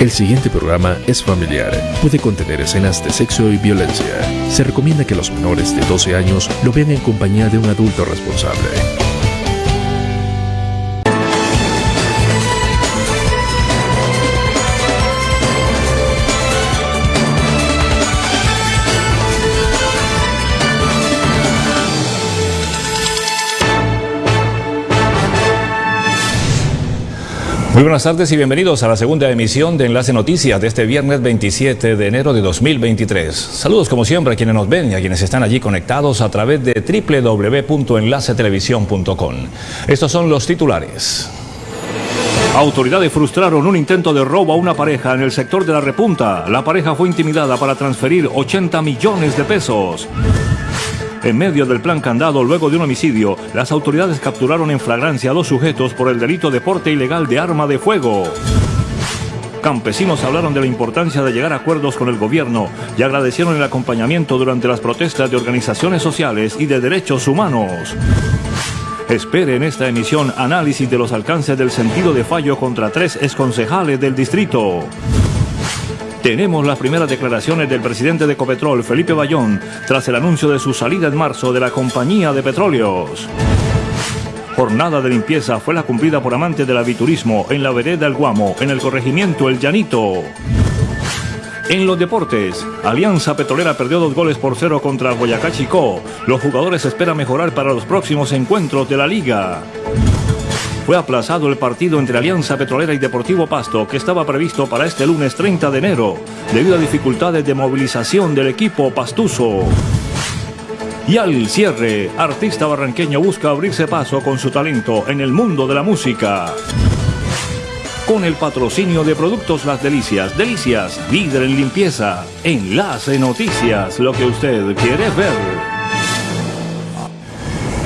El siguiente programa es familiar. Puede contener escenas de sexo y violencia. Se recomienda que los menores de 12 años lo vean en compañía de un adulto responsable. Muy buenas tardes y bienvenidos a la segunda emisión de Enlace Noticias de este viernes 27 de enero de 2023. Saludos como siempre a quienes nos ven y a quienes están allí conectados a través de www.enlacetelevisión.com. Estos son los titulares. Autoridades frustraron un intento de robo a una pareja en el sector de la repunta. La pareja fue intimidada para transferir 80 millones de pesos. En medio del plan candado luego de un homicidio, las autoridades capturaron en flagrancia a dos sujetos por el delito de porte ilegal de arma de fuego. Campesinos hablaron de la importancia de llegar a acuerdos con el gobierno y agradecieron el acompañamiento durante las protestas de organizaciones sociales y de derechos humanos. Espere en esta emisión análisis de los alcances del sentido de fallo contra tres exconcejales del distrito. Tenemos las primeras declaraciones del presidente de Ecopetrol, Felipe Bayón, tras el anuncio de su salida en marzo de la compañía de petróleos. Jornada de limpieza fue la cumplida por amantes del aviturismo en la vereda El Guamo, en el corregimiento El Llanito. En los deportes, Alianza Petrolera perdió dos goles por cero contra Boyacá Chicó. Los jugadores esperan mejorar para los próximos encuentros de la liga fue aplazado el partido entre Alianza Petrolera y Deportivo Pasto, que estaba previsto para este lunes 30 de enero, debido a dificultades de movilización del equipo pastuso. Y al cierre, artista barranqueño busca abrirse paso con su talento en el mundo de la música. Con el patrocinio de Productos Las Delicias, Delicias, líder en limpieza, Enlace Noticias, lo que usted quiere ver.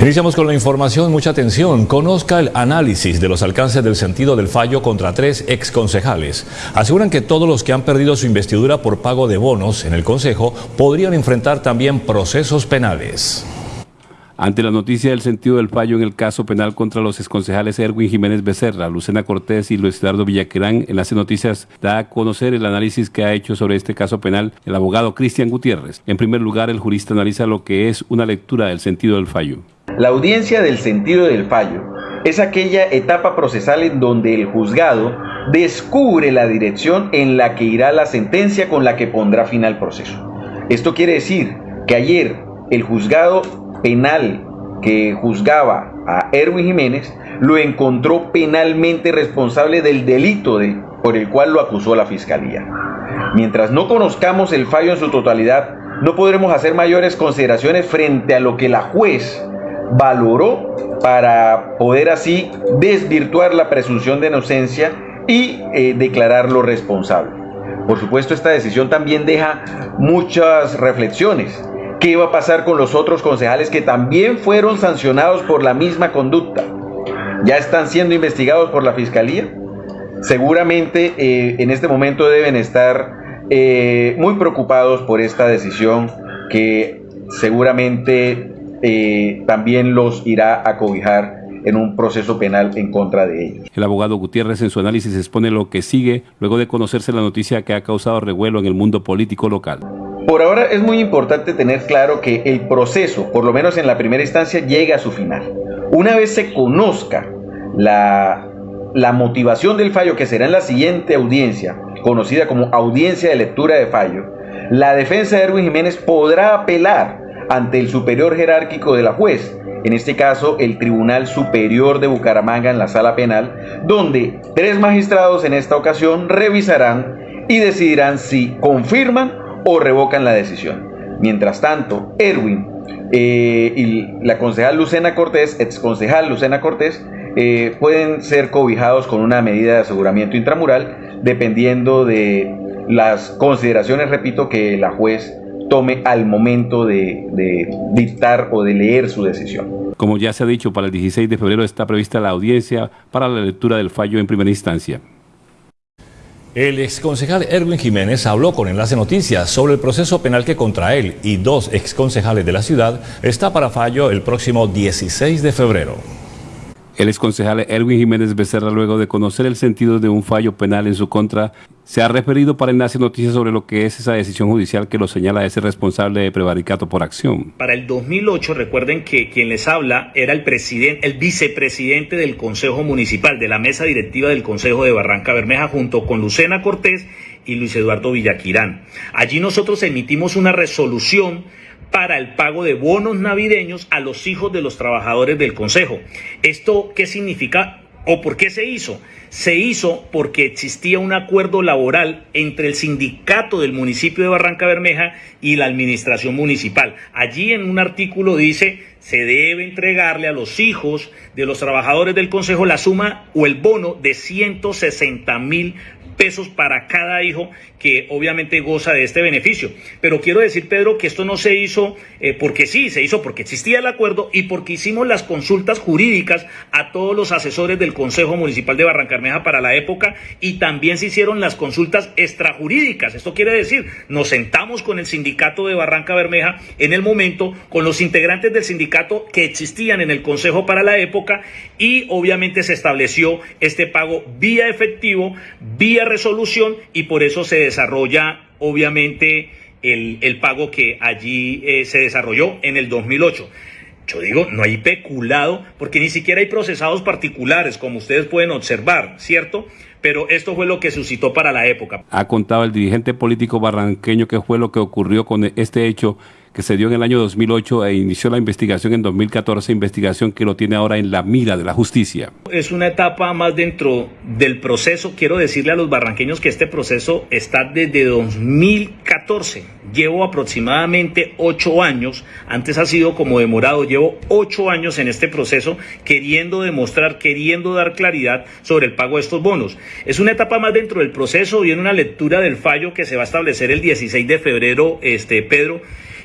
Iniciamos con la información, mucha atención. Conozca el análisis de los alcances del sentido del fallo contra tres exconcejales. Aseguran que todos los que han perdido su investidura por pago de bonos en el Consejo podrían enfrentar también procesos penales. Ante la noticia del sentido del fallo en el caso penal contra los exconcejales Erwin Jiménez Becerra, Lucena Cortés y Luis Eduardo Villaquerán, en las noticias da a conocer el análisis que ha hecho sobre este caso penal el abogado Cristian Gutiérrez. En primer lugar, el jurista analiza lo que es una lectura del sentido del fallo. La audiencia del sentido del fallo es aquella etapa procesal en donde el juzgado descubre la dirección en la que irá la sentencia con la que pondrá fin al proceso. Esto quiere decir que ayer el juzgado penal que juzgaba a Erwin Jiménez lo encontró penalmente responsable del delito por el cual lo acusó la fiscalía. Mientras no conozcamos el fallo en su totalidad, no podremos hacer mayores consideraciones frente a lo que la juez valoró para poder así desvirtuar la presunción de inocencia y eh, declararlo responsable. Por supuesto, esta decisión también deja muchas reflexiones ¿Qué iba a pasar con los otros concejales que también fueron sancionados por la misma conducta? ¿Ya están siendo investigados por la Fiscalía? Seguramente eh, en este momento deben estar eh, muy preocupados por esta decisión que seguramente eh, también los irá a cobijar en un proceso penal en contra de ellos. El abogado Gutiérrez en su análisis expone lo que sigue luego de conocerse la noticia que ha causado revuelo en el mundo político local. Por ahora es muy importante tener claro que el proceso, por lo menos en la primera instancia, llega a su final. Una vez se conozca la, la motivación del fallo, que será en la siguiente audiencia, conocida como audiencia de lectura de fallo, la defensa de Erwin Jiménez podrá apelar ante el superior jerárquico de la juez, en este caso el Tribunal Superior de Bucaramanga en la sala penal, donde tres magistrados en esta ocasión revisarán y decidirán si confirman o revocan la decisión. Mientras tanto, Erwin eh, y la concejal Lucena Cortés, ex concejal Lucena Cortés, eh, pueden ser cobijados con una medida de aseguramiento intramural dependiendo de las consideraciones, repito, que la juez tome al momento de, de, dictar o de leer su decisión. Como ya se ha dicho, para el 16 de febrero está prevista la audiencia para la lectura del fallo en primera instancia. El exconcejal Erwin Jiménez habló con Enlace Noticias sobre el proceso penal que contra él y dos exconcejales de la ciudad está para fallo el próximo 16 de febrero. El exconcejal Erwin Jiménez Becerra, luego de conocer el sentido de un fallo penal en su contra, se ha referido para Enlace Noticias sobre lo que es esa decisión judicial que lo señala ese responsable de prevaricato por acción. Para el 2008, recuerden que quien les habla era el presidente, el vicepresidente del Consejo Municipal, de la mesa directiva del Consejo de Barranca Bermeja, junto con Lucena Cortés y Luis Eduardo Villaquirán. Allí nosotros emitimos una resolución para el pago de bonos navideños a los hijos de los trabajadores del Consejo. ¿Esto qué significa o por qué se hizo? Se hizo porque existía un acuerdo laboral entre el sindicato del municipio de Barranca Bermeja y la administración municipal. Allí en un artículo dice se debe entregarle a los hijos de los trabajadores del Consejo la suma o el bono de 160 mil pesos para cada hijo que obviamente goza de este beneficio. Pero quiero decir, Pedro, que esto no se hizo eh, porque sí, se hizo porque existía el acuerdo y porque hicimos las consultas jurídicas a todos los asesores del Consejo Municipal de Barrancarmeja para la época y también se hicieron las consultas extrajurídicas. Esto quiere decir, nos sentamos con el sindicato de Barranca Bermeja en el momento, con los integrantes del sindicato que existían en el Consejo para la época y obviamente se estableció este pago vía efectivo, vía resolución y por eso se desarrolla obviamente el, el pago que allí eh, se desarrolló en el 2008. Yo digo, no hay peculado porque ni siquiera hay procesados particulares, como ustedes pueden observar, ¿cierto? Pero esto fue lo que suscitó para la época. Ha contado el dirigente político barranqueño qué fue lo que ocurrió con este hecho que se dio en el año 2008 e inició la investigación en 2014, investigación que lo tiene ahora en la mira de la justicia. Es una etapa más dentro del proceso. Quiero decirle a los barranqueños que este proceso está desde 2014. Llevo aproximadamente ocho años, antes ha sido como demorado, llevo ocho años en este proceso queriendo demostrar, queriendo dar claridad sobre el pago de estos bonos. Es una etapa más dentro del proceso en una lectura del fallo que se va a establecer el 16 de febrero, este Pedro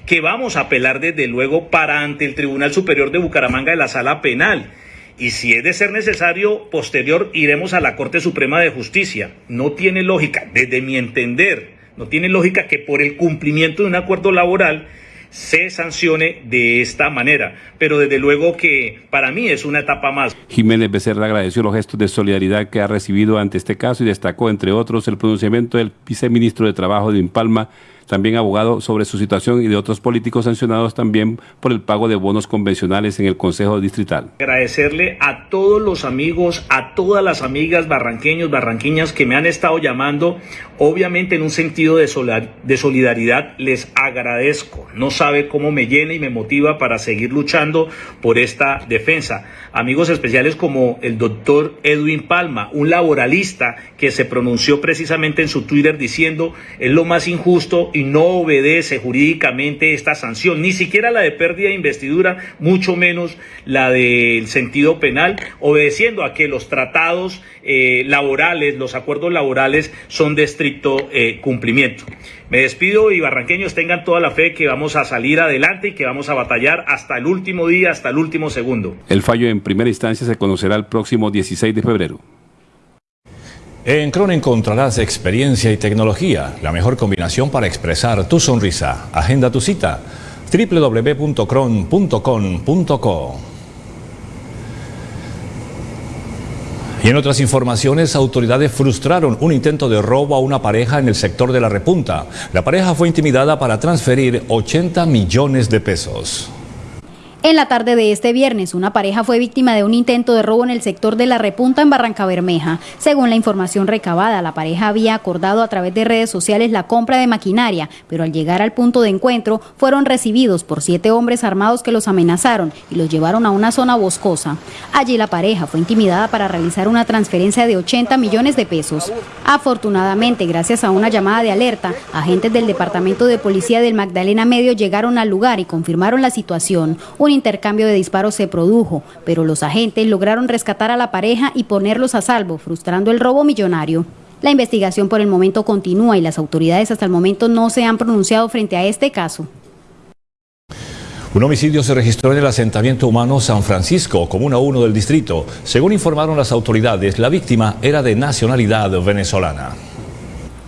que vamos a apelar desde luego para ante el Tribunal Superior de Bucaramanga de la Sala Penal. Y si es de ser necesario, posterior iremos a la Corte Suprema de Justicia. No tiene lógica, desde mi entender, no tiene lógica que por el cumplimiento de un acuerdo laboral se sancione de esta manera. Pero desde luego que para mí es una etapa más. Jiménez Becerra agradeció los gestos de solidaridad que ha recibido ante este caso y destacó, entre otros, el pronunciamiento del viceministro de Trabajo de Impalma, también abogado sobre su situación y de otros políticos sancionados también por el pago de bonos convencionales en el Consejo Distrital. Agradecerle a todos los amigos, a todas las amigas barranqueños, barranquiñas que me han estado llamando, obviamente en un sentido de, solidaridad, les agradezco. No sabe cómo me llena y me motiva para seguir luchando por esta defensa. Amigos especiales como el doctor Edwin Palma, un laboralista que se pronunció precisamente en su Twitter diciendo es lo más injusto no obedece jurídicamente esta sanción, ni siquiera la de pérdida de investidura, mucho menos la del sentido penal, obedeciendo a que los tratados eh, laborales, los acuerdos laborales son de estricto eh, cumplimiento. Me despido y barranqueños tengan toda la fe que vamos a salir adelante y que vamos a batallar hasta el último día, hasta el último segundo. El fallo en primera instancia se conocerá el próximo 16 de febrero. En Cron encontrarás experiencia y tecnología, la mejor combinación para expresar tu sonrisa. Agenda tu cita www.cron.com.co. Y en otras informaciones, autoridades frustraron un intento de robo a una pareja en el sector de la repunta. La pareja fue intimidada para transferir 80 millones de pesos. En la tarde de este viernes, una pareja fue víctima de un intento de robo en el sector de la repunta en Barranca Bermeja. Según la información recabada, la pareja había acordado a través de redes sociales la compra de maquinaria, pero al llegar al punto de encuentro fueron recibidos por siete hombres armados que los amenazaron y los llevaron a una zona boscosa. Allí la pareja fue intimidada para realizar una transferencia de 80 millones de pesos. Afortunadamente, gracias a una llamada de alerta, agentes del Departamento de Policía del Magdalena Medio llegaron al lugar y confirmaron la situación intercambio de disparos se produjo, pero los agentes lograron rescatar a la pareja y ponerlos a salvo, frustrando el robo millonario. La investigación por el momento continúa y las autoridades hasta el momento no se han pronunciado frente a este caso. Un homicidio se registró en el asentamiento humano San Francisco, comuna 1 del distrito. Según informaron las autoridades, la víctima era de nacionalidad venezolana.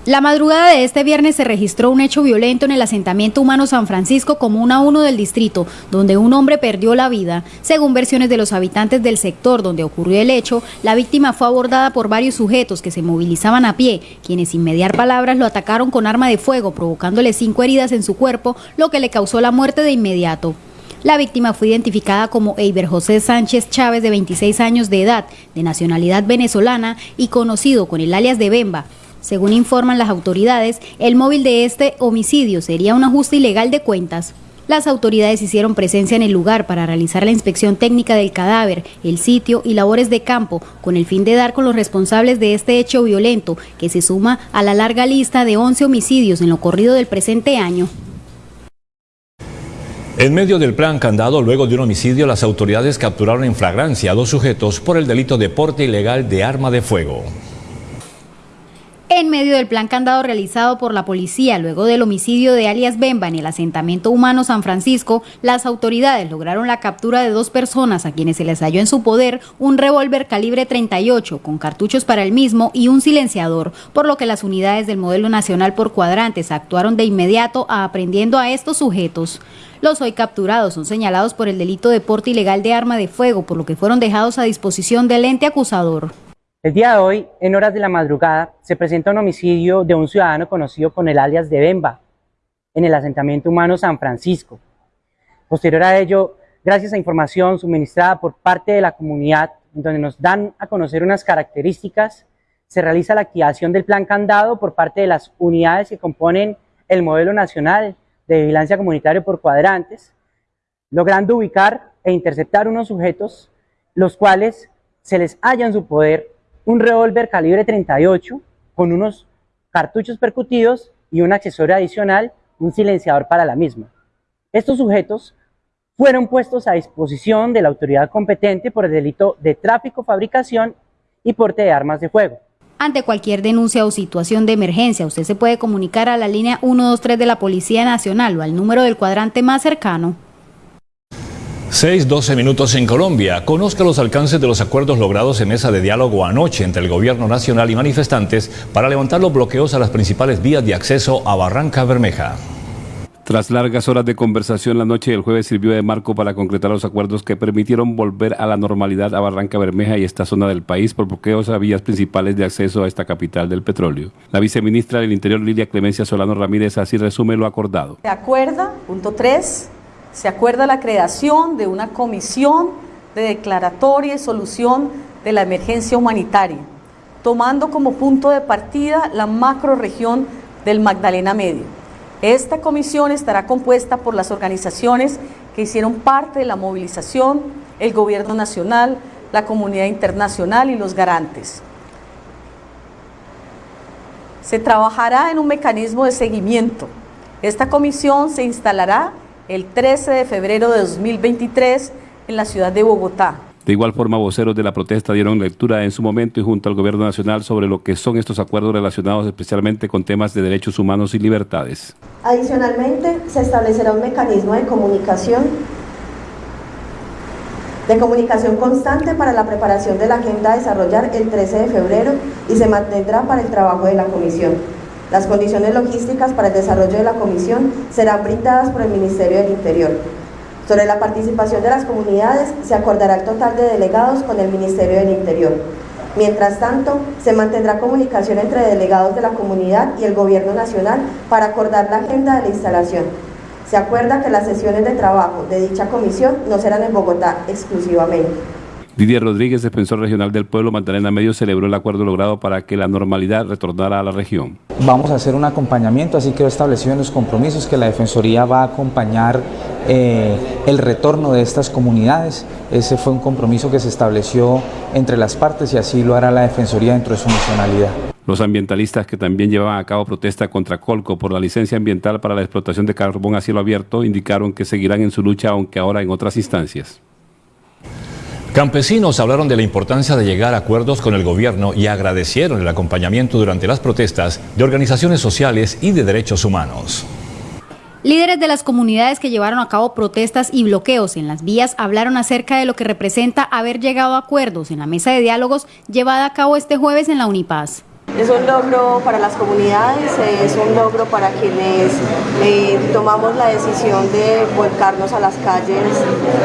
La madrugada de este viernes se registró un hecho violento en el asentamiento humano San Francisco Comuna 1 del distrito, donde un hombre perdió la vida. Según versiones de los habitantes del sector donde ocurrió el hecho, la víctima fue abordada por varios sujetos que se movilizaban a pie, quienes sin mediar palabras lo atacaron con arma de fuego, provocándole cinco heridas en su cuerpo, lo que le causó la muerte de inmediato. La víctima fue identificada como Eiber José Sánchez Chávez, de 26 años de edad, de nacionalidad venezolana y conocido con el alias de Bemba, según informan las autoridades, el móvil de este homicidio sería un ajuste ilegal de cuentas. Las autoridades hicieron presencia en el lugar para realizar la inspección técnica del cadáver, el sitio y labores de campo, con el fin de dar con los responsables de este hecho violento, que se suma a la larga lista de 11 homicidios en lo corrido del presente año. En medio del plan candado, luego de un homicidio, las autoridades capturaron en flagrancia a dos sujetos por el delito de porte ilegal de arma de fuego. En medio del plan candado realizado por la policía luego del homicidio de alias Bemba en el asentamiento humano San Francisco, las autoridades lograron la captura de dos personas a quienes se les halló en su poder un revólver calibre 38 con cartuchos para el mismo y un silenciador, por lo que las unidades del modelo nacional por cuadrantes actuaron de inmediato aprendiendo a estos sujetos. Los hoy capturados son señalados por el delito de porte ilegal de arma de fuego, por lo que fueron dejados a disposición del ente acusador. El día de hoy, en horas de la madrugada, se presenta un homicidio de un ciudadano conocido con el alias de Bemba, en el asentamiento humano San Francisco. Posterior a ello, gracias a información suministrada por parte de la comunidad, donde nos dan a conocer unas características, se realiza la activación del plan candado por parte de las unidades que componen el modelo nacional de vigilancia comunitaria por cuadrantes, logrando ubicar e interceptar unos sujetos, los cuales se les halla en su poder un revólver calibre 38 con unos cartuchos percutidos y un accesorio adicional, un silenciador para la misma. Estos sujetos fueron puestos a disposición de la autoridad competente por el delito de tráfico, fabricación y porte de armas de fuego. Ante cualquier denuncia o situación de emergencia, usted se puede comunicar a la línea 123 de la Policía Nacional o al número del cuadrante más cercano. 6, 12 minutos en Colombia. Conozca los alcances de los acuerdos logrados en mesa de diálogo anoche entre el gobierno nacional y manifestantes para levantar los bloqueos a las principales vías de acceso a Barranca Bermeja. Tras largas horas de conversación, la noche del jueves sirvió de marco para concretar los acuerdos que permitieron volver a la normalidad a Barranca Bermeja y esta zona del país por bloqueos a vías principales de acceso a esta capital del petróleo. La viceministra del Interior, Lilia Clemencia Solano Ramírez, así resume lo acordado. De acuerdo, punto 3, se acuerda la creación de una comisión de declaratoria y solución de la emergencia humanitaria, tomando como punto de partida la macroregión del Magdalena Medio. Esta comisión estará compuesta por las organizaciones que hicieron parte de la movilización, el gobierno nacional, la comunidad internacional y los garantes. Se trabajará en un mecanismo de seguimiento. Esta comisión se instalará el 13 de febrero de 2023 en la ciudad de Bogotá. De igual forma, voceros de la protesta dieron lectura en su momento y junto al Gobierno Nacional sobre lo que son estos acuerdos relacionados especialmente con temas de derechos humanos y libertades. Adicionalmente, se establecerá un mecanismo de comunicación de comunicación constante para la preparación de la agenda a desarrollar el 13 de febrero y se mantendrá para el trabajo de la comisión. Las condiciones logísticas para el desarrollo de la comisión serán brindadas por el Ministerio del Interior. Sobre la participación de las comunidades, se acordará el total de delegados con el Ministerio del Interior. Mientras tanto, se mantendrá comunicación entre delegados de la comunidad y el Gobierno Nacional para acordar la agenda de la instalación. Se acuerda que las sesiones de trabajo de dicha comisión no serán en Bogotá exclusivamente. Didier Rodríguez, defensor regional del pueblo Magdalena Medio, celebró el acuerdo logrado para que la normalidad retornara a la región. Vamos a hacer un acompañamiento, así quedó establecido en los compromisos que la Defensoría va a acompañar eh, el retorno de estas comunidades. Ese fue un compromiso que se estableció entre las partes y así lo hará la Defensoría dentro de su nacionalidad. Los ambientalistas que también llevaban a cabo protesta contra Colco por la licencia ambiental para la explotación de carbón a cielo abierto indicaron que seguirán en su lucha, aunque ahora en otras instancias. Campesinos hablaron de la importancia de llegar a acuerdos con el gobierno y agradecieron el acompañamiento durante las protestas de organizaciones sociales y de derechos humanos. Líderes de las comunidades que llevaron a cabo protestas y bloqueos en las vías hablaron acerca de lo que representa haber llegado a acuerdos en la mesa de diálogos llevada a cabo este jueves en la Unipaz. Es un logro para las comunidades, es un logro para quienes eh, tomamos la decisión de volcarnos a las calles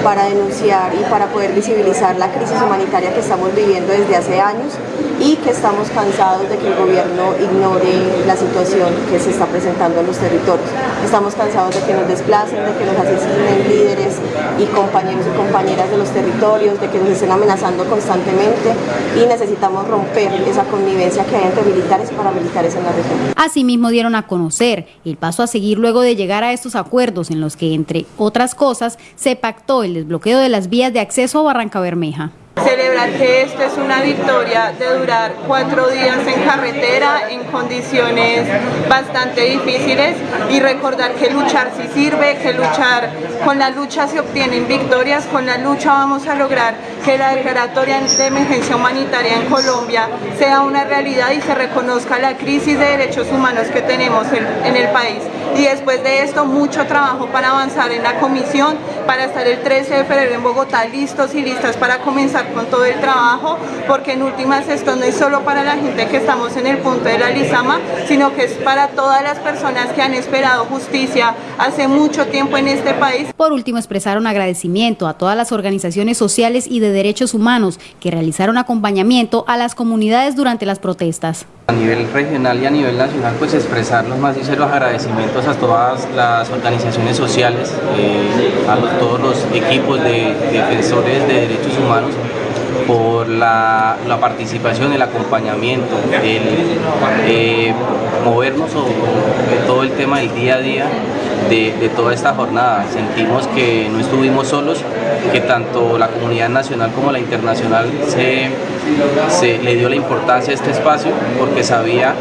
para denunciar y para poder visibilizar la crisis humanitaria que estamos viviendo desde hace años y que estamos cansados de que el gobierno ignore la situación que se está presentando en los territorios. Estamos cansados de que nos desplacen, de que nos asesinen líderes y compañeros y compañeras de los territorios, de que nos estén amenazando constantemente y necesitamos romper esa connivencia que hay entre militares y paramilitares en la región. Asimismo dieron a conocer el paso a seguir luego de llegar a estos acuerdos en los que, entre otras cosas, se pactó el desbloqueo de las vías de acceso a Barranca Bermeja. Celebrar que esto es una victoria de durar cuatro días en carretera en condiciones bastante difíciles y recordar que luchar sí sirve, que luchar con la lucha se obtienen victorias, con la lucha vamos a lograr que la declaratoria de emergencia humanitaria en Colombia sea una realidad y se reconozca la crisis de derechos humanos que tenemos en, el país. Y después de esto, mucho trabajo para avanzar en la comisión, para estar el 13 de febrero en Bogotá listos y listas para comenzar con todo el trabajo, porque en últimas esto no es solo para la gente que estamos en el punto de la Lizama, sino que es para todas las personas que han esperado justicia hace mucho tiempo en este país. Por último, expresaron agradecimiento a todas las organizaciones sociales y de derechos humanos que realizaron acompañamiento a las comunidades durante las protestas. A nivel regional y a nivel nacional, pues expresar los más sinceros agradecimientos a todas las organizaciones sociales, eh, a todos los equipos de defensores de derechos humanos por la, participación, el acompañamiento, el eh, movernos sobre todo el tema del día a día de, toda esta jornada. Sentimos que no estuvimos solos, que tanto la comunidad nacional como la internacional se, le dio la importancia a este espacio porque sabía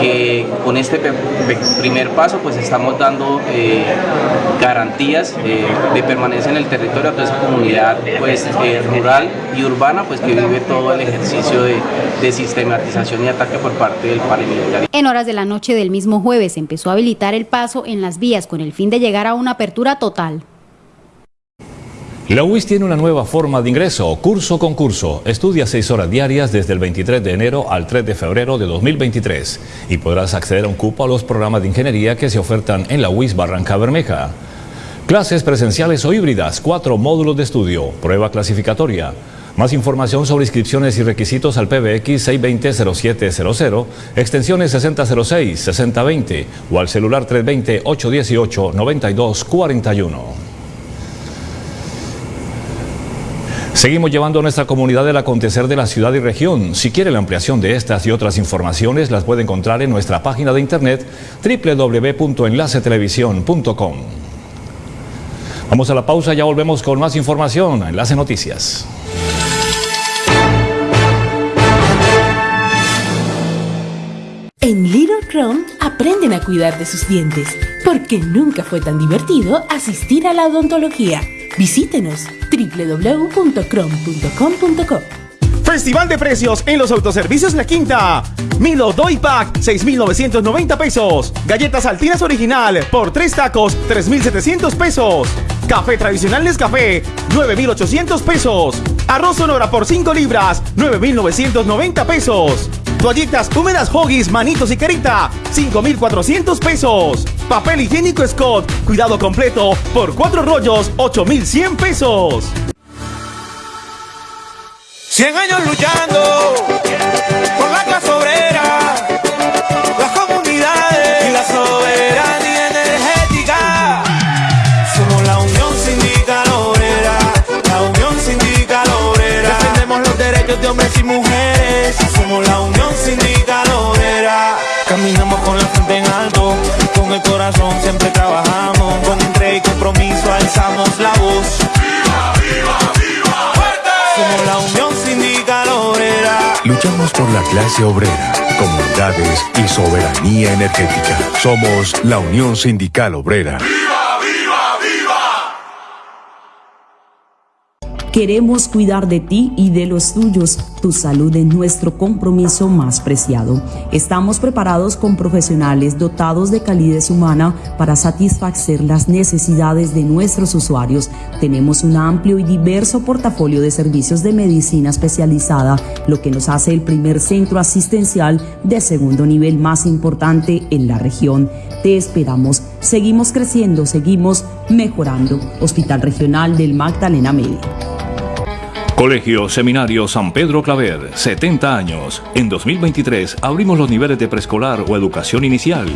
que con este primer paso pues estamos dando eh, garantías eh, de permanencia en el territorio a toda esa comunidad pues, eh, rural y urbana pues que vive todo el ejercicio de, de sistematización y ataque por parte del paramilitar. En horas de la noche del mismo jueves empezó a habilitar el paso en las vías con el fin de llegar a una apertura total. La UIS tiene una nueva forma de ingreso, curso con curso. Estudia seis horas diarias desde el 23 de enero al 3 de febrero de 2023 y podrás acceder a un cupo a los programas de ingeniería que se ofertan en la UIS Barranca Bermeja. Clases presenciales o híbridas, cuatro módulos de estudio, prueba clasificatoria. Más información sobre inscripciones y requisitos al PBX 620-0700, extensiones 6006, 6020 o al celular 320-818-9241. Seguimos llevando a nuestra comunidad el acontecer de la ciudad y región. Si quiere la ampliación de estas y otras informaciones, las puede encontrar en nuestra página de internet www.enlacetelevisión.com. Vamos a la pausa, ya volvemos con más información. Enlace Noticias. Chrome aprenden a cuidar de sus dientes, porque nunca fue tan divertido asistir a la odontología. Visítenos www.chrome.com.co. Festival de precios en los autoservicios La Quinta. Milo Doy Pack, 6,990 pesos. Galletas Altinas Original, por 3 tacos, 3,700 pesos. Café tradicional Nescafé, 9,800 pesos. Arroz Sonora por 5 libras, 9,990 pesos. Toallitas húmedas Hoggies, manitos y carita, 5,400 pesos. Papel higiénico Scott, cuidado completo, por 4 rollos, 8,100 pesos. 100 años luchando por la clase obrera, las comunidades y la soberanía energética. Somos la Unión Sindical Obrera, la Unión Sindical Obrera. Defendemos los derechos de hombres y mujeres. Somos la Unión Sindical Obrera. Caminamos con la frente en alto, con el corazón siempre trabajamos. Con entrega y compromiso alzamos la voz. ¡Viva, viva, viva! ¡Fuerte! Somos la Unión Sindical Obrera. Luchamos por la clase obrera, comunidades y soberanía energética. Somos la Unión Sindical Obrera. Queremos cuidar de ti y de los tuyos. Tu salud es nuestro compromiso más preciado. Estamos preparados con profesionales dotados de calidez humana para satisfacer las necesidades de nuestros usuarios. Tenemos un amplio y diverso portafolio de servicios de medicina especializada, lo que nos hace el primer centro asistencial de segundo nivel más importante en la región. Te esperamos. Seguimos creciendo, seguimos mejorando. Hospital Regional del Magdalena Medio. Colegio Seminario San Pedro Claver, 70 años. En 2023 abrimos los niveles de preescolar o educación inicial.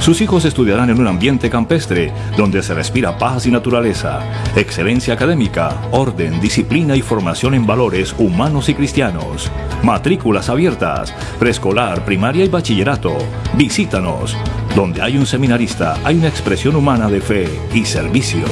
Sus hijos estudiarán en un ambiente campestre donde se respira paz y naturaleza, excelencia académica, orden, disciplina y formación en valores humanos y cristianos. Matrículas abiertas, preescolar, primaria y bachillerato. Visítanos. Donde hay un seminarista, hay una expresión humana de fe y servicio.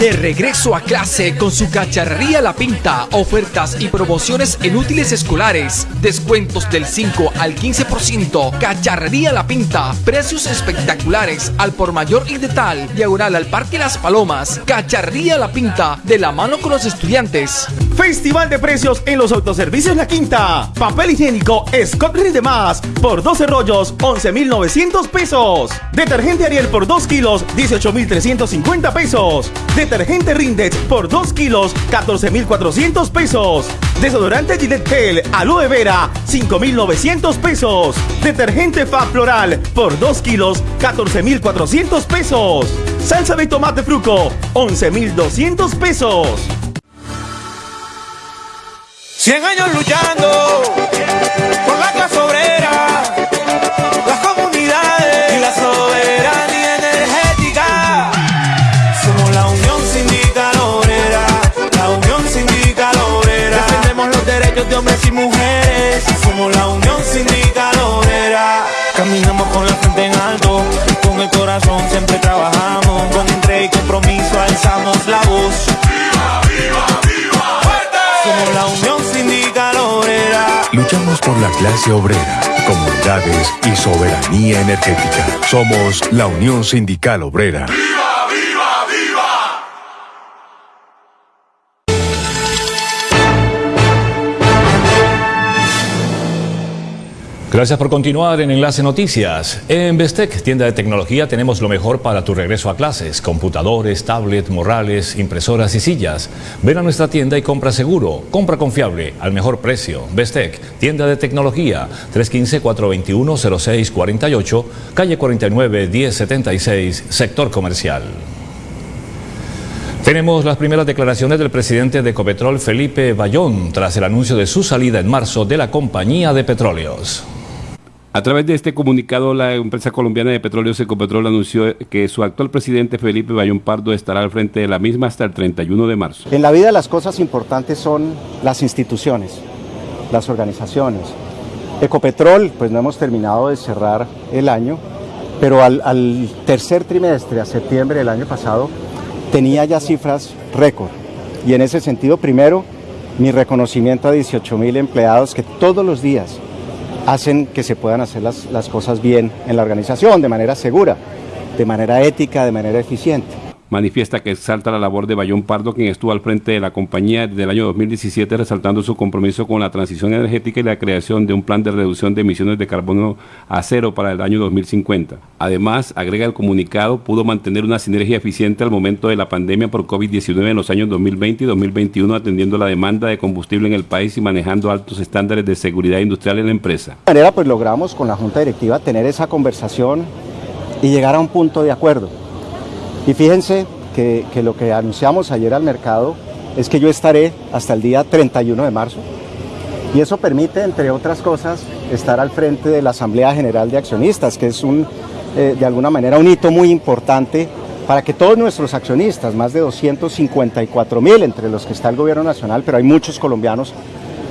De regreso a clase con su cacharrería La Pinta, ofertas y promociones en útiles escolares, descuentos del 5 al 15%, cacharrería La Pinta, precios espectaculares al por mayor y de tal, diagonal al Parque Las Palomas, cacharrería La Pinta, de la mano con los estudiantes. Festival de precios en los autoservicios La Quinta. Papel higiénico Scott Rinde Más por 12 rollos, 11,900 pesos. Detergente Ariel por 2 kilos, 18,350 pesos. Detergente Rindex por 2 kilos, 14,400 pesos. Desodorante Gillette Gel Aloe Vera, 5,900 pesos. Detergente Fab Floral por 2 kilos, 14,400 pesos. Salsa de tomate fruco, 11,200 pesos. 100 años luchando Caminamos con la frente en alto, con el corazón siempre trabajamos. Con entrega y compromiso alzamos la voz. Somos la Unión Sindical Obrera. Luchamos por la clase obrera, comunidades y soberanía energética. Somos la Unión Sindical Obrera. Gracias por continuar en Enlace Noticias. En Bestec, tienda de tecnología, tenemos lo mejor para tu regreso a clases. Computadores, tablets, morrales, impresoras y sillas. Ven a nuestra tienda y compra seguro. Compra confiable, al mejor precio. Bestec, tienda de tecnología, 315-421-0648, calle 49-1076, sector comercial. Tenemos las primeras declaraciones del presidente de Ecopetrol, Felipe Bayón, tras el anuncio de su salida en marzo de la compañía de petróleos. A través de este comunicado, la empresa colombiana de petróleos Ecopetrol anunció que su actual presidente Felipe Bayón Pardo estará al frente de la misma hasta el 31 de marzo. En la vida las cosas importantes son las instituciones, las organizaciones. Ecopetrol, pues no hemos terminado de cerrar el año, pero al, al tercer trimestre, a septiembre del año pasado, tenía ya cifras récord. Y en ese sentido, primero, mi reconocimiento a 18 mil empleados que todos los días hacen que se puedan hacer las, las cosas bien en la organización, de manera segura, de manera ética, de manera eficiente. Manifiesta que exalta la labor de Bayón Pardo, quien estuvo al frente de la compañía desde el año 2017, resaltando su compromiso con la transición energética y la creación de un plan de reducción de emisiones de carbono a cero para el año 2050. Además, agrega el comunicado, pudo mantener una sinergia eficiente al momento de la pandemia por COVID-19 en los años 2020 y 2021, atendiendo la demanda de combustible en el país y manejando altos estándares de seguridad industrial en la empresa. De manera, pues logramos con la Junta Directiva tener esa conversación y llegar a un punto de acuerdo. Y fíjense que, lo que anunciamos ayer al mercado es que yo estaré hasta el día 31 de marzo. Y eso permite, entre otras cosas, estar al frente de la Asamblea General de Accionistas, que es un, eh, de alguna manera un hito muy importante para que todos nuestros accionistas, más de 254 mil, entre los que está el gobierno nacional, pero hay muchos colombianos,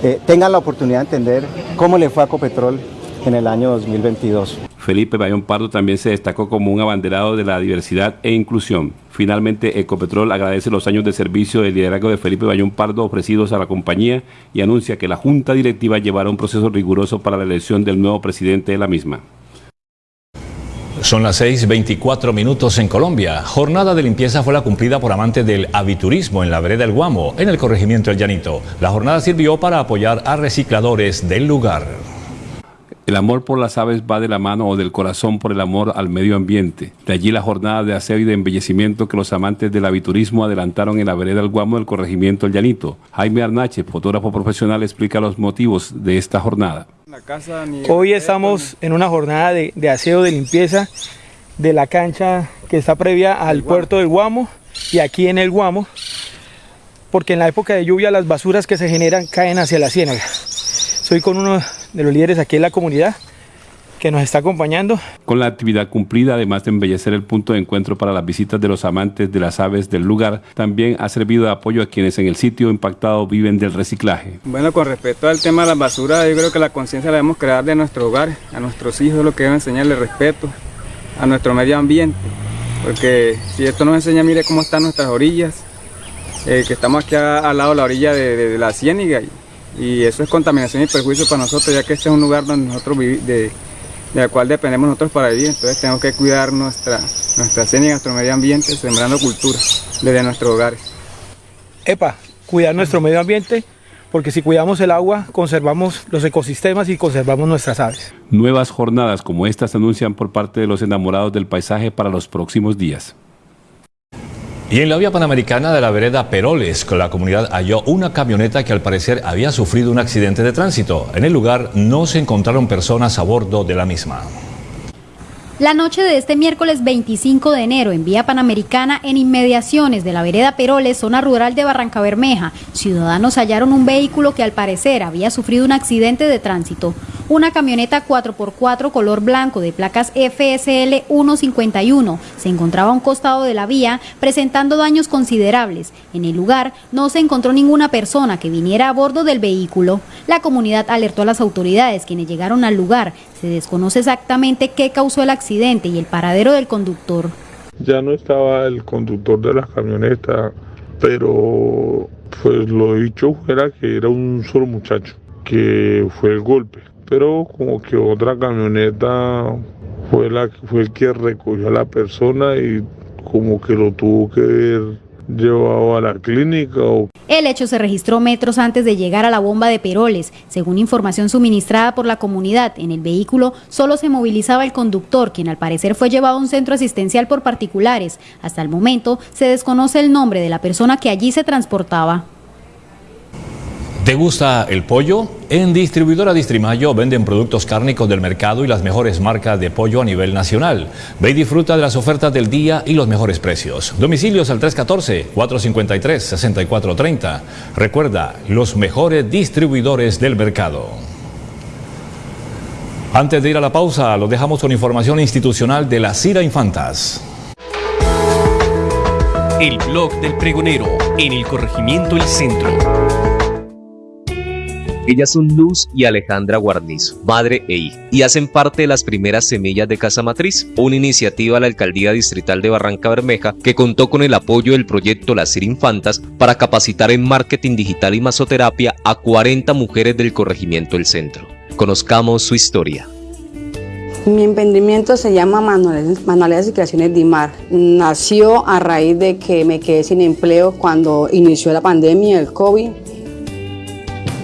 eh, tengan la oportunidad de entender cómo le fue a Copetrol en el año 2022. Felipe Bayón Pardo también se destacó como un abanderado de la diversidad e inclusión. Finalmente, Ecopetrol agradece los años de servicio del liderazgo de Felipe Bayón Pardo ofrecidos a la compañía y anuncia que la Junta Directiva llevará un proceso riguroso para la elección del nuevo presidente de la misma. Son las 6:24 minutos en Colombia. Jornada de limpieza fue la cumplida por amantes del aviturismo en la vereda del Guamo, en el corregimiento El Llanito. La jornada sirvió para apoyar a recicladores del lugar. El amor por las aves va de la mano o del corazón por el amor al medio ambiente. De allí la jornada de aseo y de embellecimiento que los amantes del aviturismo adelantaron en la vereda del Guamo del corregimiento El Llanito. Jaime Arnache, fotógrafo profesional, explica los motivos de esta jornada. Hoy estamos en una jornada de, de aseo, de limpieza de la cancha que está previa al puerto del Guamo y aquí en el Guamo, porque en la época de lluvia las basuras que se generan caen hacia la ciénaga. Soy con uno de los líderes aquí en la comunidad que nos está acompañando. Con la actividad cumplida, además de embellecer el punto de encuentro para las visitas de los amantes de las aves del lugar, también ha servido de apoyo a quienes en el sitio impactado viven del reciclaje. Bueno, con respecto al tema de las basuras, yo creo que la conciencia la debemos crear de nuestro hogar, a nuestros hijos, lo que debe enseñarle respeto a nuestro medio ambiente, porque si esto nos enseña, mire cómo están nuestras orillas, eh, que estamos aquí a, al lado de la orilla de, de, de la ciénaga y, y, eso es contaminación y perjuicio para nosotros, ya que este es un lugar donde nosotros vivimos, de, de la cual dependemos nosotros para vivir, entonces tenemos que cuidar nuestra, nuestra ciénaga, nuestro medio ambiente, sembrando cultura desde nuestros hogares. EPA, cuidar nuestro medio ambiente, porque si cuidamos el agua, conservamos los ecosistemas y conservamos nuestras aves. Nuevas jornadas como estas se anuncian por parte de los enamorados del paisaje para los próximos días. Y en la vía panamericana de la vereda Peroles, la comunidad halló una camioneta que al parecer había sufrido un accidente de tránsito. En el lugar no se encontraron personas a bordo de la misma. La noche de este miércoles 25 de enero en vía panamericana en inmediaciones de la vereda Peroles, zona rural de Barranca Bermeja, ciudadanos hallaron un vehículo que al parecer había sufrido un accidente de tránsito. Una camioneta 4x4 color blanco de placas FSL 151 se encontraba a un costado de la vía presentando daños considerables. En el lugar no se encontró ninguna persona que viniera a bordo del vehículo. La comunidad alertó a las autoridades quienes llegaron al lugar. Se desconoce exactamente qué causó el accidente y el paradero del conductor. Ya no estaba el conductor de la camioneta, pero pues lo dicho era que era un solo muchacho que fue el golpe pero como que otra camioneta fue la fue el que recogió a la persona y como que lo tuvo que ver llevado a la clínica. El hecho se registró metros antes de llegar a la bomba de Peroles. Según información suministrada por la comunidad, en el vehículo solo se movilizaba el conductor, quien al parecer fue llevado a un centro asistencial por particulares. Hasta el momento se desconoce el nombre de la persona que allí se transportaba. ¿Te gusta el pollo? En Distribuidora Distrimayo venden productos cárnicos del mercado y las mejores marcas de pollo a nivel nacional. Ve y disfruta de las ofertas del día y los mejores precios. Domicilios al 314-453-6430. Recuerda, los mejores distribuidores del mercado. Antes de ir a la pausa, los dejamos con información institucional de la Cira Infantas. El blog del pregonero en el corregimiento El Centro. Ellas son Luz y Alejandra Guarnizo, madre e hija, y hacen parte de las primeras semillas de Casa Matriz, una iniciativa de la Alcaldía Distrital de Barranca Bermeja que contó con el apoyo del proyecto Las Infantas para capacitar en marketing digital y masoterapia a 40 mujeres del corregimiento del centro. Conozcamos su historia. Mi emprendimiento se llama Manualidades, Manualidades y Creaciones Dimar. Nació a raíz de que me quedé sin empleo cuando inició la pandemia, el COVID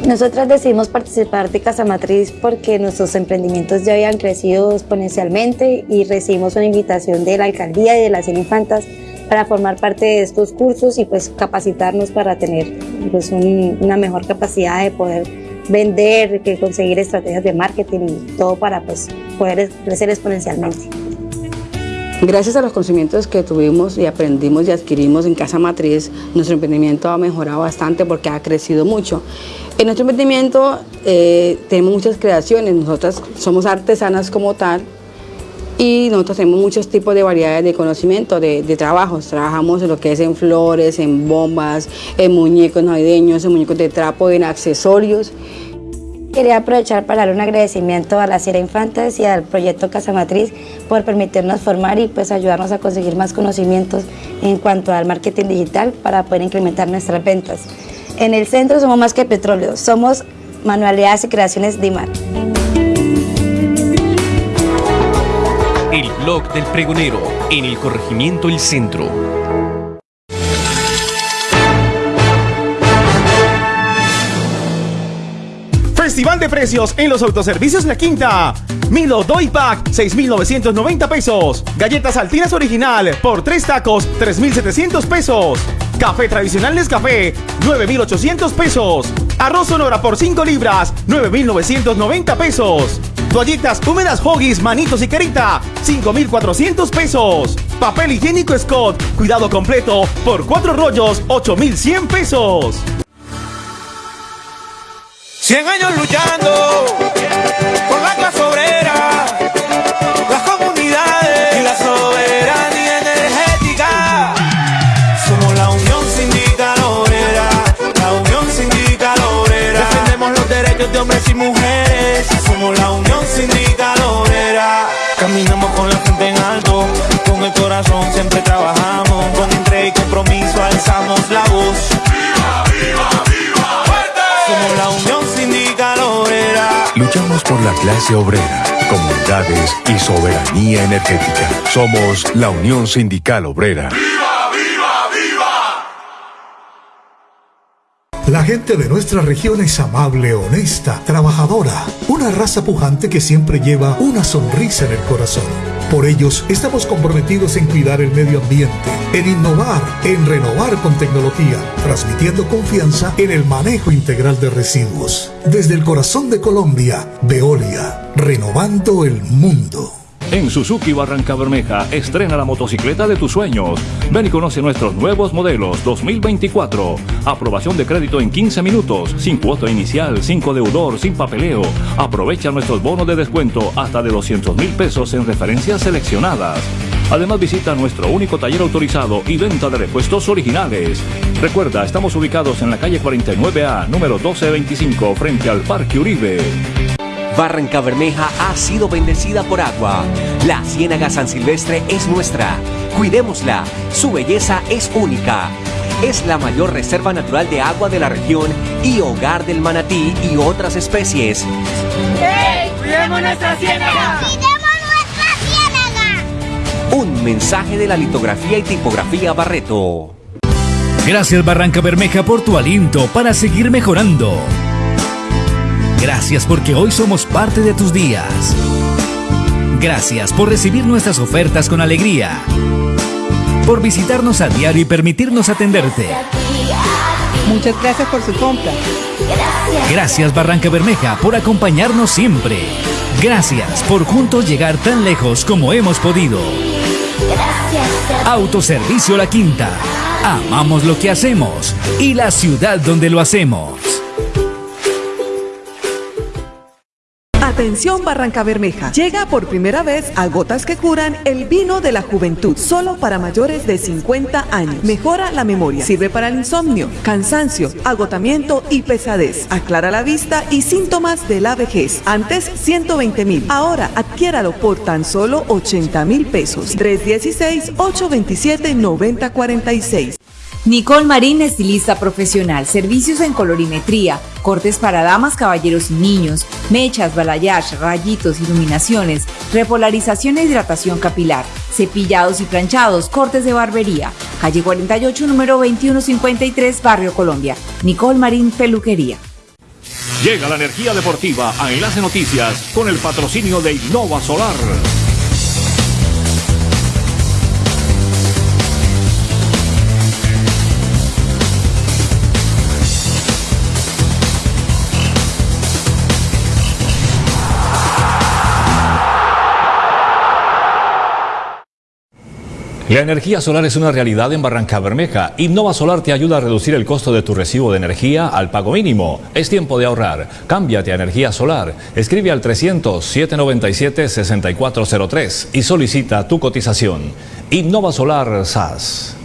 nosotras decidimos participar de Casa Matriz porque nuestros emprendimientos ya habían crecido exponencialmente y recibimos una invitación de la alcaldía y de las Infantas para formar parte de estos cursos y pues capacitarnos para tener pues un, una mejor capacidad de poder vender, que conseguir estrategias de marketing y todo para pues poder crecer exponencialmente. Gracias a los conocimientos que tuvimos y aprendimos y adquirimos en Casa Matriz, nuestro emprendimiento ha mejorado bastante porque ha crecido mucho. En nuestro emprendimiento eh, tenemos muchas creaciones, nosotras somos artesanas como tal y nosotros tenemos muchos tipos de variedades de conocimiento, de, de, trabajos. Trabajamos en lo que es en flores, en bombas, en muñecos navideños, en muñecos de trapo, en accesorios. Quería aprovechar para dar un agradecimiento a la Sierra Infantes y al proyecto Casa Matriz por permitirnos formar y pues ayudarnos a conseguir más conocimientos en cuanto al marketing digital para poder incrementar nuestras ventas. En el centro somos más que petróleo, somos manualidades y creaciones DIMAR. El blog del pregonero en el corregimiento El Centro. Festival de precios en los autoservicios La Quinta. Milo Doy Pack, 6,990 pesos. Galletas Altinas Original, por 3 tacos, 3,700 pesos. Café tradicional Nescafé, 9,800 pesos. Arroz Sonora por 5 libras, 9,990 pesos. Toallitas húmedas Hoggies, Manitos y Carita, 5,400 pesos. Papel higiénico Scott, cuidado completo, por 4 rollos, 8,100 pesos. 100 años luchando por la clase obrera, las comunidades y la soberanía energética. Somos la Unión Sindical Obrera, la Unión Sindical Obrera. Defendemos los derechos de hombres y mujeres. Somos la Unión Sindical Obrera. Caminamos con la frente en alto, con el corazón siempre trabajamos. Con entrega y compromiso alzamos la voz. Luchamos por la clase obrera, comunidades y soberanía energética. Somos la Unión Sindical Obrera. La gente de nuestra región es amable, honesta, trabajadora, una raza pujante que siempre lleva una sonrisa en el corazón. Por ellos estamos comprometidos en cuidar el medio ambiente, en innovar, en renovar con tecnología, transmitiendo confianza en el manejo integral de residuos. Desde el corazón de Colombia, Veolia, renovando el mundo. En Suzuki Barranca Bermeja estrena la motocicleta de tus sueños. Ven y conoce nuestros nuevos modelos 2024. Aprobación de crédito en 15 minutos, sin cuota inicial, sin deudor, sin papeleo. Aprovecha nuestros bonos de descuento hasta de 200 mil pesos en referencias seleccionadas. Además visita nuestro único taller autorizado y venta de repuestos originales. Recuerda, estamos ubicados en la calle 49A, número 1225, frente al Parque Uribe. Barranca Bermeja ha sido bendecida por agua. La Ciénaga San Silvestre es nuestra. Cuidémosla. Su belleza es única. Es la mayor reserva natural de agua de la región y hogar del manatí y otras especies. ¡Hey! ¡Cuidemos nuestra ciénaga! Un mensaje de la litografía y tipografía Barreto. Gracias Barranca Bermeja por tu aliento para seguir mejorando. Gracias porque hoy somos parte de tus días. Gracias por recibir nuestras ofertas con alegría. Por visitarnos a diario y permitirnos atenderte. Muchas gracias por su compra. Gracias Barranca Bermeja por acompañarnos siempre. Gracias por juntos llegar tan lejos como hemos podido. Autoservicio La Quinta. Amamos lo que hacemos y la ciudad donde lo hacemos. Atención Barranca Bermeja. Llega por primera vez a Gotas que Curan el vino de la juventud, solo para mayores de 50 años. Mejora la memoria, sirve para el insomnio, cansancio, agotamiento y pesadez. Aclara la vista y síntomas de la vejez. Antes 120 mil. Ahora adquiéralo por tan solo 80 mil pesos. 316-827-9046. Nicole Marín, estilista profesional, servicios en colorimetría, cortes para damas, caballeros y niños, mechas, balayage, rayitos, iluminaciones, repolarización e hidratación capilar, cepillados y planchados, cortes de barbería. Calle 48, número 2153, Barrio Colombia. Nicole Marín, peluquería. Llega la energía deportiva a Enlace Noticias con el patrocinio de Innova Solar. La energía solar es una realidad en Barranca Bermeja. Innova Solar te ayuda a reducir el costo de tu recibo de energía al pago mínimo. Es tiempo de ahorrar. Cámbiate a energía solar. Escribe al 300-797-6403 y solicita tu cotización. Innova Solar SAS.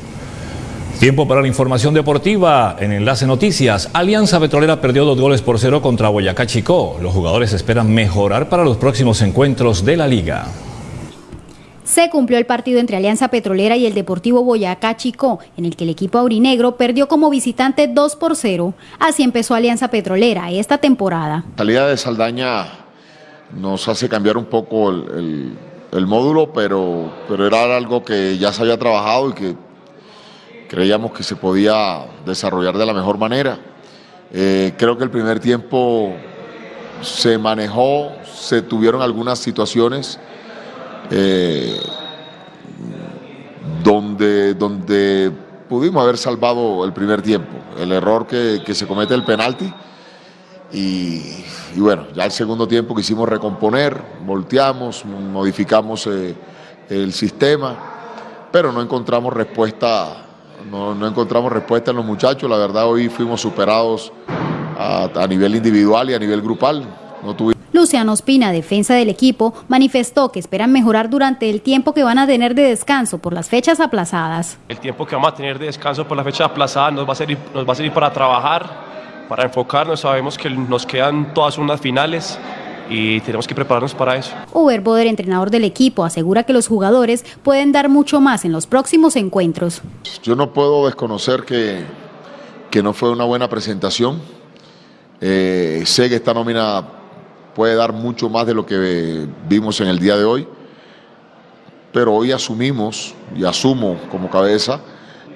Tiempo para la información deportiva. En Enlace Noticias, Alianza Petrolera perdió dos goles por cero contra Boyacá Chicó. Los jugadores esperan mejorar para los próximos encuentros de la liga. Se cumplió el partido entre Alianza Petrolera y el Deportivo Boyacá Chicó, en el que el equipo aurinegro perdió como visitante 2 por 0. Así empezó Alianza Petrolera esta temporada. La salida de Saldaña nos hace cambiar un poco el, el- el módulo, pero, pero era algo que ya se había trabajado y que creíamos que se podía desarrollar de la mejor manera. Eh, creo que el primer tiempo se manejó, se tuvieron algunas situaciones eh, donde, donde pudimos haber salvado el primer tiempo. El error que, que se comete el penalti y, bueno, ya el segundo tiempo quisimos recomponer, volteamos, modificamos eh, el sistema, pero no encontramos respuesta, no, no, encontramos respuesta en los muchachos. La verdad hoy fuimos superados a, a nivel individual y a nivel grupal. No tuvimos Luciano Ospina, defensa del equipo, manifestó que esperan mejorar durante el tiempo que van a tener de descanso por las fechas aplazadas. El tiempo que vamos a tener de descanso por las fechas aplazadas nos va a servir, nos va a servir para trabajar, para enfocarnos. Sabemos que nos quedan todas unas finales y tenemos que prepararnos para eso. Uber Boder, entrenador del equipo, asegura que los jugadores pueden dar mucho más en los próximos encuentros. Yo no puedo desconocer que, que no fue una buena presentación. Eh, sé que esta nómina puede dar mucho más de lo que vimos en el día de hoy, pero hoy asumimos y asumo como cabeza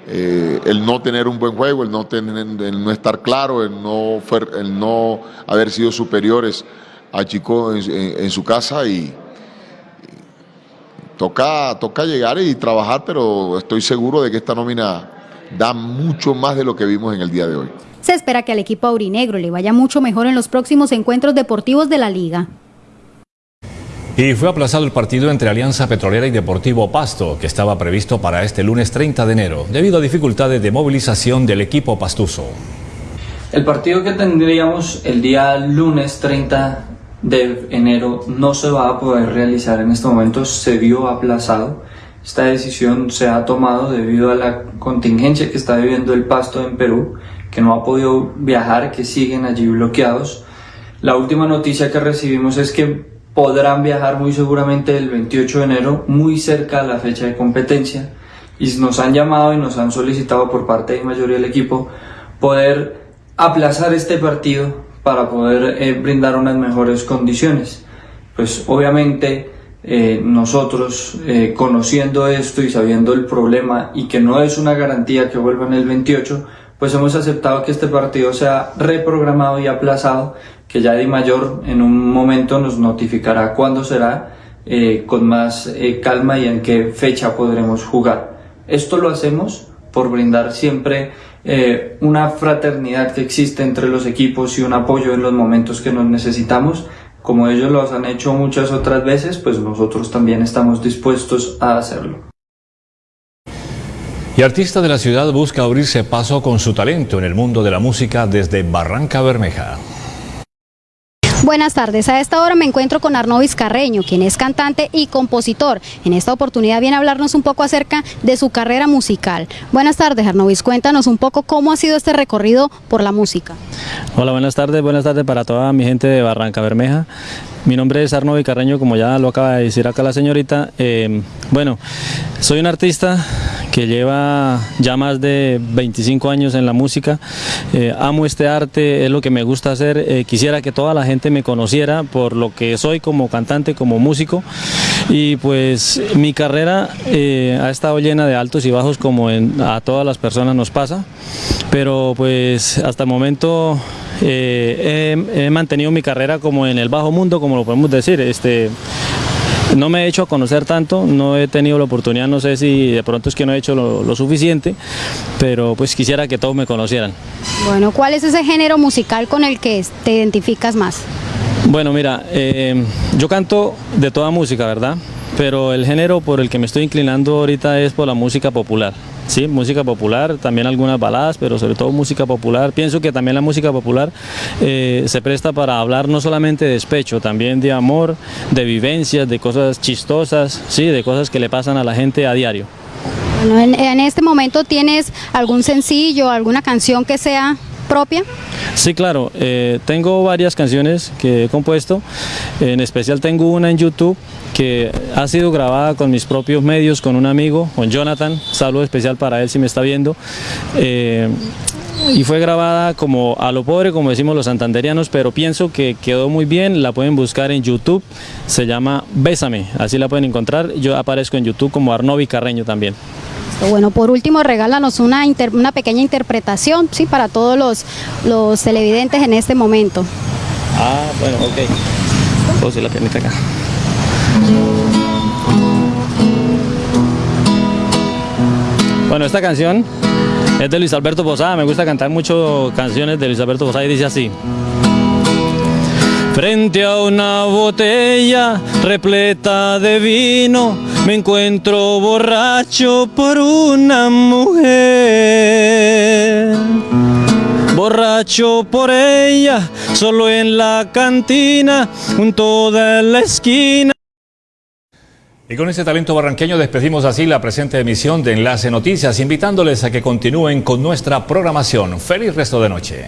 eh, el no tener un buen juego, el no, tener, el no estar claro, el no, el no haber sido superiores a Chico en, en, su casa y toca, toca llegar y trabajar, pero estoy seguro de que esta nómina da mucho más de lo que vimos en el día de hoy. Se espera que al equipo aurinegro le vaya mucho mejor en los próximos encuentros deportivos de la liga. Y fue aplazado el partido entre Alianza Petrolera y Deportivo Pasto, que estaba previsto para este lunes 30 de enero, debido a dificultades de movilización del equipo pastuso. El partido que tendríamos el día lunes 30 de enero no se va a poder realizar en este momento, se vio aplazado. Esta decisión se ha tomado debido a la contingencia que está viviendo el Pasto en Perú, que no ha podido viajar, que siguen allí bloqueados. La última noticia que recibimos es que podrán viajar muy seguramente el 28 de enero, muy cerca a la fecha de competencia, y nos han llamado y nos han solicitado por parte de mayoría del equipo poder aplazar este partido para poder eh, brindar unas mejores condiciones. Pues obviamente eh, nosotros eh, conociendo esto y sabiendo el problema y que no es una garantía que vuelvan el 28, pues hemos aceptado que este partido sea reprogramado y aplazado, que ya Di Mayor en un momento nos notificará cuándo será, eh, con más calma y en qué fecha podremos jugar. Esto lo hacemos por brindar siempre una fraternidad que existe entre los equipos y un apoyo en los momentos que nos necesitamos. Como ellos lo han hecho muchas otras veces, pues nosotros también estamos dispuestos a hacerlo. Y artista de la ciudad busca abrirse paso con su talento en el mundo de la música desde Barranca Bermeja. Buenas tardes, a esta hora me encuentro con Arnovis Carreño, quien es cantante y compositor. En esta oportunidad viene a hablarnos un poco acerca de su carrera musical. Buenas tardes, Arnovis, cuéntanos un poco cómo ha sido este recorrido por la música. Hola, buenas tardes, buenas tardes para toda mi gente de Barranca Bermeja. Mi nombre es Arnovi Carreño, como ya lo acaba de decir acá la señorita. Eh, bueno, soy un artista que lleva ya más de 25 años en la música. Eh, amo este arte, es lo que me gusta hacer. Eh, quisiera que toda la gente me conociera por lo que soy como cantante, como músico. Y pues mi carrera ha estado llena de altos y bajos como a todas las personas nos pasa. Pero pues hasta el momento eh, he, he, mantenido mi carrera como en el bajo mundo, como lo podemos decir. Este, no me he hecho a conocer tanto, no he tenido la oportunidad, no sé si de pronto es que no he hecho lo, lo suficiente, pero pues quisiera que todos me conocieran. Bueno, ¿cuál es ese género musical con el que te identificas más? Bueno, mira, eh, yo canto de toda música, ¿verdad? Pero el género por el que me estoy inclinando ahorita es por la música popular. Sí, música popular, también algunas baladas, pero sobre todo música popular. Pienso que también la música popular eh, se presta para hablar no solamente de despecho, también de amor, de vivencias, de cosas chistosas, sí, de cosas que le pasan a la gente a diario. Bueno, en, en este momento tienes algún sencillo, alguna canción que sea propia? Sí, claro, eh, tengo varias canciones que he compuesto, en especial tengo una en YouTube que ha sido grabada con mis propios medios, con un amigo, con Jonathan, saludo especial para él si me está viendo. Eh, y fue grabada como a lo pobre, como decimos los santanderianos, pero pienso que quedó muy bien, la pueden buscar en YouTube, se llama Bésame, así la pueden encontrar, yo aparezco en YouTube como Arnovi Carreño también. Bueno, por último, regálanos una, pequeña interpretación, sí, para todos los, televidentes en este momento. Ah, bueno, ok. Pose la piernita acá. Bueno, esta canción es de Luis Alberto Posada, me gusta cantar mucho canciones de Luis Alberto Posada y dice así. Frente a una botella repleta de vino, me encuentro borracho por una mujer. Borracho por ella, solo en la cantina, junto de la esquina. Y con este talento barranqueño despedimos así la presente emisión de Enlace Noticias, invitándoles a que continúen con nuestra programación. Feliz resto de noche.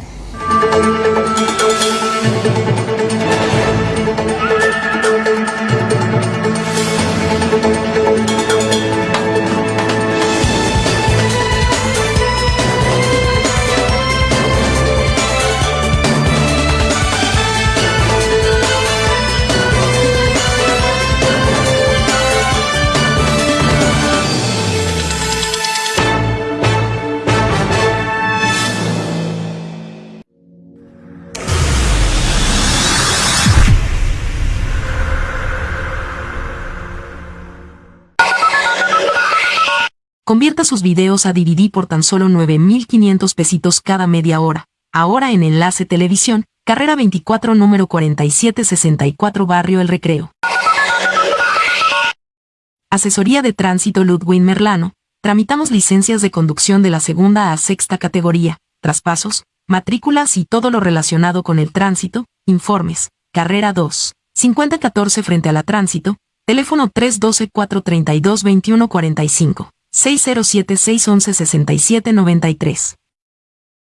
Convierta sus videos a DVD por tan solo 9.500 pesitos cada media hora. Ahora en Enlace Televisión, carrera 24 número 4764 Barrio El Recreo. Asesoría de Tránsito Ludwig Merlano. Tramitamos licencias de conducción de la segunda a sexta categoría, traspasos, matrículas y todo lo relacionado con el tránsito, informes. Carrera 2. 5014 frente a la tránsito, teléfono 312-432-2145. 607-611-6793.